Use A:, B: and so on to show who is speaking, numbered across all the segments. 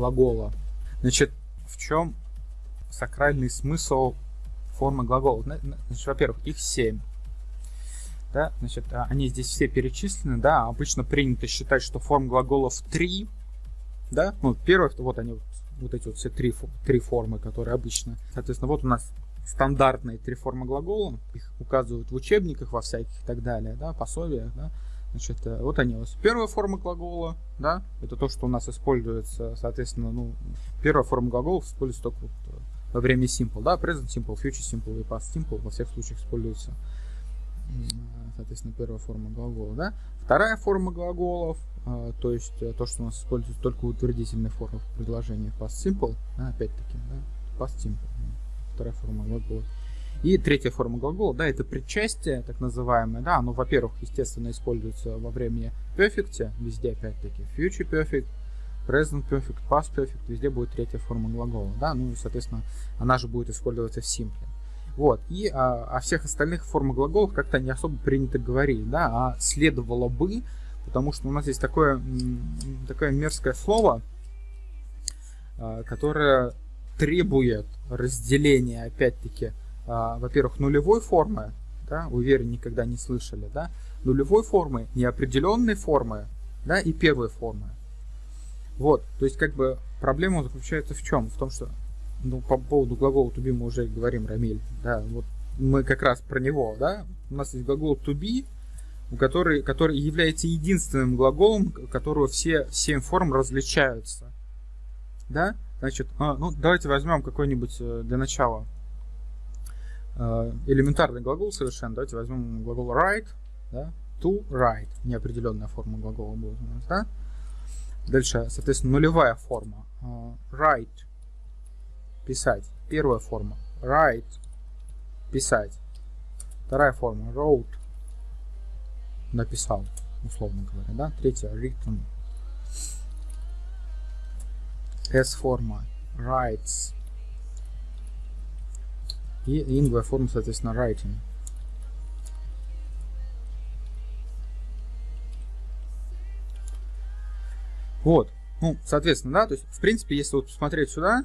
A: глагола. Значит, в чем сакральный смысл формы глагола? Значит, во-первых, их 7. Да, значит, а, они здесь все перечислены, да, обычно принято считать, что форм глаголов 3, да, ну, первое, вот они, вот эти вот все три, три формы, которые обычно, соответственно, вот у нас стандартные три формы глагола, их указывают в учебниках во всяких и так далее, да, пособиях, да, значит, э, вот они у нас. Первая форма глагола, да, это то, что у нас используется, соответственно, ну, первая форма глаголов используется только вот э, во время simple, да, present simple, future simple и past simple во всех случаях используется, соответственно, первая форма глагола, да. Вторая форма глаголов, э, то есть то, что у нас используется только в утвердительной форме в предложениях past simple, да, опять-таки, да, past simple вторая форма глагола. И третья форма глагола, да, это причастие, так называемое, да, оно, во-первых, естественно, используется во времени perfect, везде, опять-таки, future perfect, present perfect, past perfect, везде будет третья форма глагола, да, ну соответственно, она же будет использоваться в simple. Вот, и а, о всех остальных формах глаголов как-то не особо принято говорить, да, а следовало бы, потому что у нас есть такое, такое мерзкое слово, а, которое требует разделения, опять-таки, во-первых, нулевой формы, да, уверен, никогда не слышали, да, нулевой формы, неопределенной формы, да, и первой формы. Вот, то есть, как бы, проблема заключается в чем? В том, что, ну, по поводу глагола to be мы уже говорим, Рамиль, да, вот мы как раз про него, да, у нас есть глагол to be, который, который является единственным глаголом, которого все семь форм различаются, да, Значит, а, ну давайте возьмем какой-нибудь э, для начала элементарный глагол совершенно. Давайте возьмем глагол write, да, to write, неопределенная форма глагола будет у нас, да. Дальше, соответственно, нулевая форма. Write, писать. Первая форма. Write, писать. Вторая форма. Wrote, написал, условно говоря, да. Третья. Written, S-форма writes. И лингвая форма, соответственно, writing. Вот. Ну, соответственно, да, то есть, в принципе, если вот посмотреть сюда,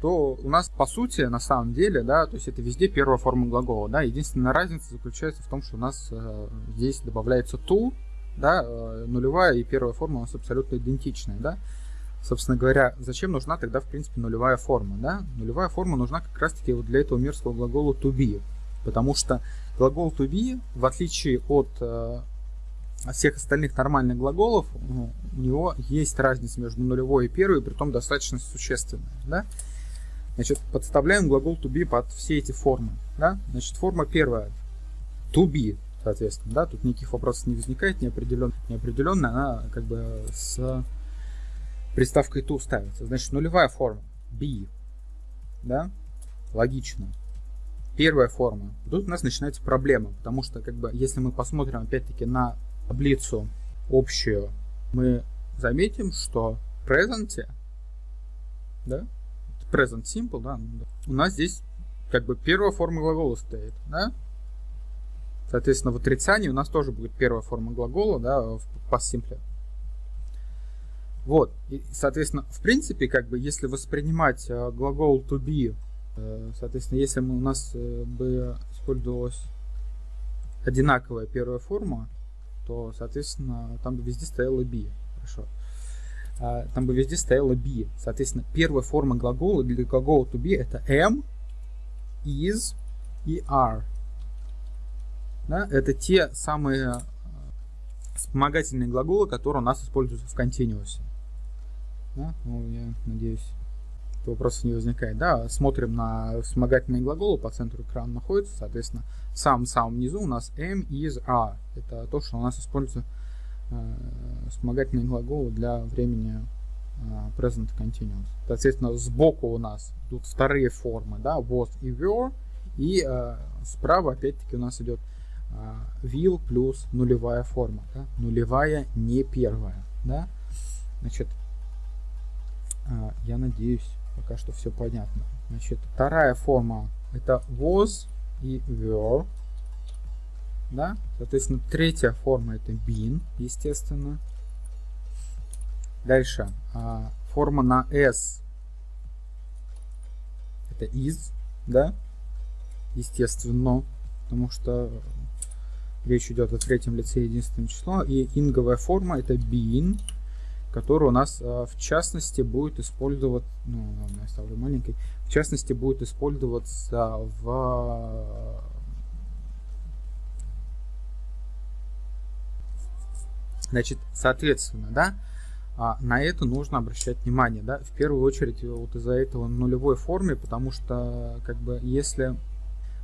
A: то у нас, по сути, на самом деле, да, то есть это везде первая форма глагола, да, единственная разница заключается в том, что у нас э, здесь добавляется to, да, э, нулевая и первая форма у нас абсолютно идентичная, да, Собственно говоря, зачем нужна тогда, в принципе, нулевая форма? Да? Нулевая форма нужна как раз-таки вот для этого мерзкого глагола to be. Потому что глагол to be, в отличие от э, всех остальных нормальных глаголов, ну, у него есть разница между нулевой и первой, при том достаточно существенная. Да? Значит, подставляем глагол to be под все эти формы. Да? Значит, форма первая to be, соответственно. Да? Тут никаких вопросов не возникает, неопределенная, неопределенная она как бы с приставкой to ставится. Значит, нулевая форма be. Да? Логично. Первая форма. Тут у нас начинается проблема, потому что, как бы, если мы посмотрим опять-таки на таблицу общую, мы заметим, что в present, да, present simple, да, у нас здесь как бы первая форма глагола стоит, да? Соответственно, в отрицании у нас тоже будет первая форма глагола, да, в past simple. Вот, и, соответственно, в принципе, как бы, если воспринимать э, глагол to be, э, соответственно, если у нас э, бы использовалась одинаковая первая форма, то, соответственно, там бы везде стояла be. Хорошо. А, там бы везде стояла be. Соответственно, первая форма глагола для глагола to be это am, is и are. Да? Это те самые вспомогательные глаголы, которые у нас используются в континуусе. Да? Ну, я надеюсь, вопросов не возникает. Да, смотрим на вспомогательные глаголы, по центру экрана находится, соответственно, в самом-самом низу у нас am, is, are. Это то, что у нас используется э, вспомогательные глаголы для времени э, present continuous. Соответственно, сбоку у нас идут вторые формы, да, was и were, и э, справа опять-таки у нас идет э, will плюс нулевая форма, да? нулевая, не первая, да, значит, я надеюсь, пока что все понятно. Значит, вторая форма это was и were. Да? Соответственно, третья форма это been, естественно. Дальше. А, форма на s это is, да, естественно, потому что речь идет о третьем лице единственном число, и инговая форма это being, который у нас а, в частности будет использовать, ну ладно, я ставлю маленький, в частности будет использоваться в Значит, соответственно, да, а, на это нужно обращать внимание, да, в первую очередь вот из-за этого нулевой форме, потому что, как бы, если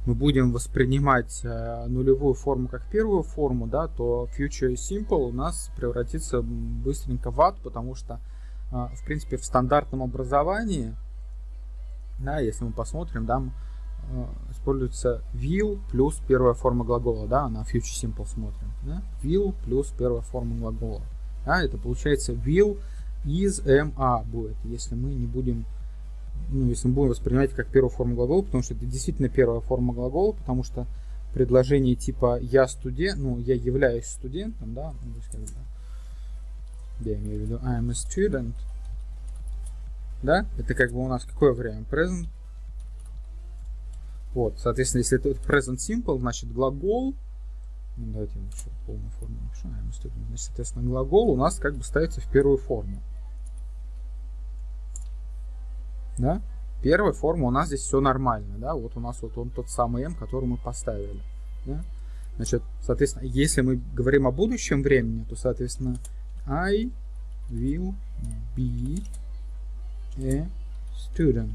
A: мы будем воспринимать э, нулевую форму как первую форму, да, то future simple у нас превратится быстренько в ад, потому что, э, в принципе, в стандартном образовании, да, если мы посмотрим, да, э, используется will плюс первая форма глагола, да, на future simple смотрим, да, will плюс первая форма глагола. Да, это получается will is am are будет, если мы не будем ну, если мы будем воспринимать как первую форму глагола, потому что это действительно первая форма глагола, потому что предложение типа я студент, ну, я являюсь студентом, да, ну, бы, я имею в виду I am a student, да, это как бы у нас какое время? Present. Вот, соответственно, если это present simple, значит глагол, ну, давайте я еще полную форму I am a student, значит, соответственно, глагол у нас как бы ставится в первую форму. Да? Первая форма у нас здесь все нормально, да, вот у нас вот он тот самый m, который мы поставили, да? Значит, соответственно, если мы говорим о будущем времени, то, соответственно, I will be a student.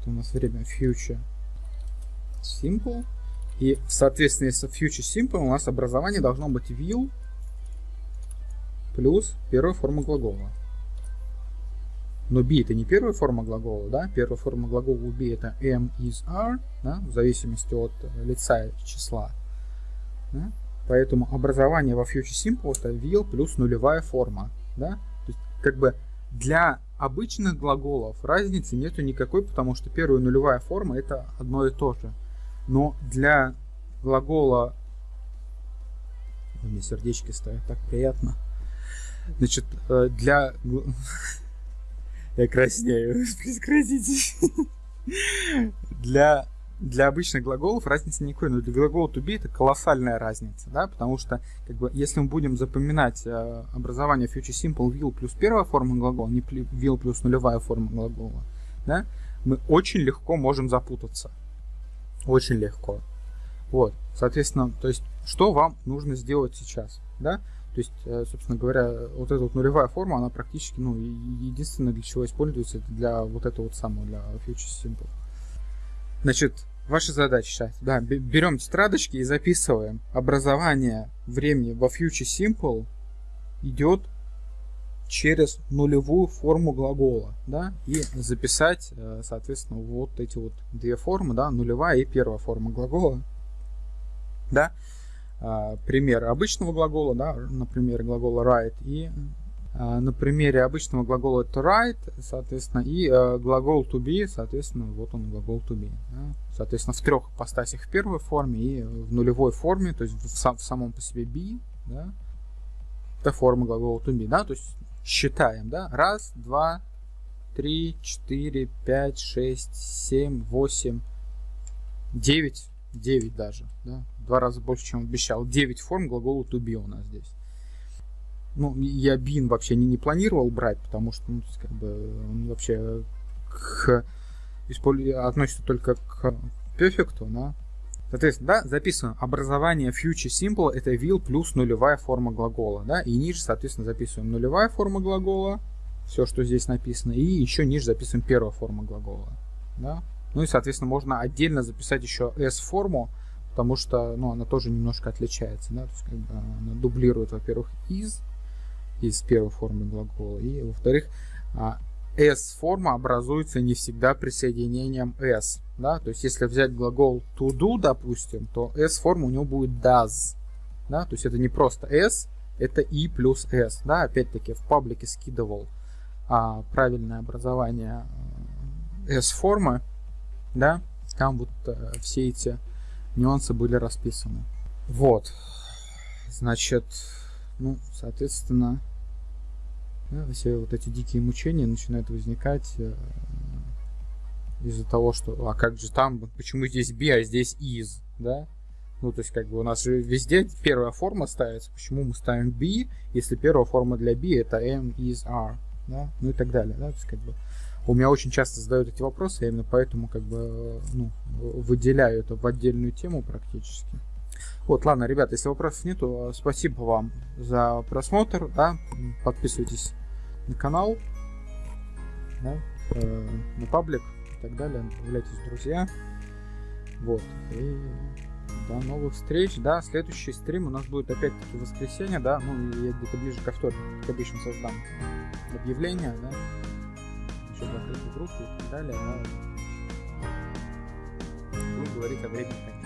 A: Это у нас время future simple. И, соответственно, если future simple, у нас образование должно быть will плюс первая форма глагола. Но be это не первая форма глагола, да? Первая форма глагола у be это am, is, are, да? в зависимости от э, лица числа. Да? Поэтому образование во future simple это will плюс нулевая форма. Да? То есть, как бы для обычных глаголов разницы нету никакой, потому что первая нулевая форма это одно и то же. Но для глагола... Мне сердечки ставят, так приятно. Значит, э, для... Я краснею. Прекратите. Для, для обычных глаголов разницы никакой, но для глагола to be это колоссальная разница, да, потому что, как бы, если мы будем запоминать э, образование future simple will плюс первая форма глагола, не will плюс нулевая форма глагола, да, мы очень легко можем запутаться. Очень легко. Вот, соответственно, то есть, что вам нужно сделать сейчас, да? То есть, э, собственно говоря, вот эта вот нулевая форма, она практически, ну, единственное, для чего используется, это для вот этого вот самого, для Future Simple. Значит, ваша задача сейчас, да, берем тетрадочки и записываем. Образование времени во Future Simple идет через нулевую форму глагола, да, и записать, э, соответственно, вот эти вот две формы, да, нулевая и первая форма глагола, да, пример обычного глагола, да, на примере глагола write, и а, на примере обычного глагола to write, соответственно, и а, глагол to be, соответственно, вот он глагол to be. Да. Соответственно, в трех ипостасях в первой форме и в нулевой форме, то есть в, сам, в самом по себе be, да, это форма глагола to be, да, то есть считаем, да, раз, два, три, четыре, пять, шесть, семь, восемь, девять, девять даже, да, два раза больше, чем обещал. 9 форм глагола to be у нас здесь. Ну, я been вообще не, не планировал брать, потому что, ну, как бы, он вообще к, относится только к перфекту, да. Соответственно, да, записываем образование future simple это will плюс нулевая форма глагола, да, и ниже, соответственно, записываем нулевая форма глагола, все, что здесь написано, и еще ниже записываем первая форма глагола, да. Ну и, соответственно, можно отдельно записать еще s-форму, потому что ну, она тоже немножко отличается. Да? То есть, как бы, она дублирует, во-первых, из, из первой формы глагола, и, во-вторых, s-форма а, образуется не всегда присоединением s. Да? То есть, если взять глагол to do, допустим, то s-форма у него будет does. Да? То есть, это не просто s, это и плюс s. Да? Опять-таки, в паблике скидывал а, правильное образование s-формы. Да? Там вот а, все эти нюансы были расписаны. Вот. Значит, ну, соответственно, Да, все вот эти дикие мучения начинают возникать э, из-за того, что а как же там, почему здесь be, а здесь is, да? Ну, то есть, как бы у нас же везде первая форма ставится. Почему мы ставим be, если первая форма для be это am, is, are, да? Ну и так далее, да? То есть, как бы у меня очень часто задают эти вопросы, я именно поэтому как бы ну, выделяю это в отдельную тему практически. Вот, ладно, ребят, если вопросов нету, спасибо вам за просмотр, да, подписывайтесь на канал, да, э, на паблик и так далее, добавляйтесь в друзья, вот, и до новых встреч, да, следующий стрим у нас будет опять-таки воскресенье, да, ну, я где-то ближе ко вторнику, как обычно, создам объявление, да, еще закрытую группу и так далее, да, буду говорить о времени,